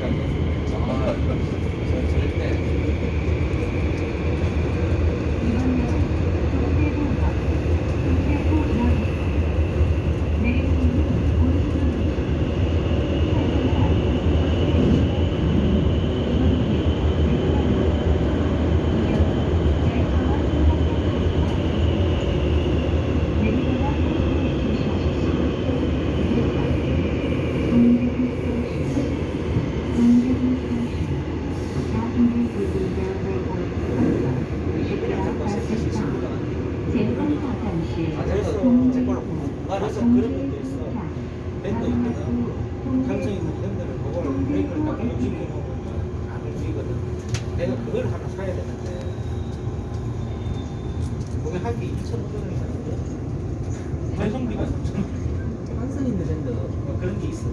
ちゃいますね。 아, 그래서 그런 것도 있어. 밴드 있거나 감성 있는 밴드를 그걸 브레이크를 딱 움직이고 보면 안 움직이거든. 내가 그걸 하나 사야 되는데 그게 하기 2,500원이 사는데 발송비가 3,000원. 환승인데 밴드. 뭐 그런 게 있어.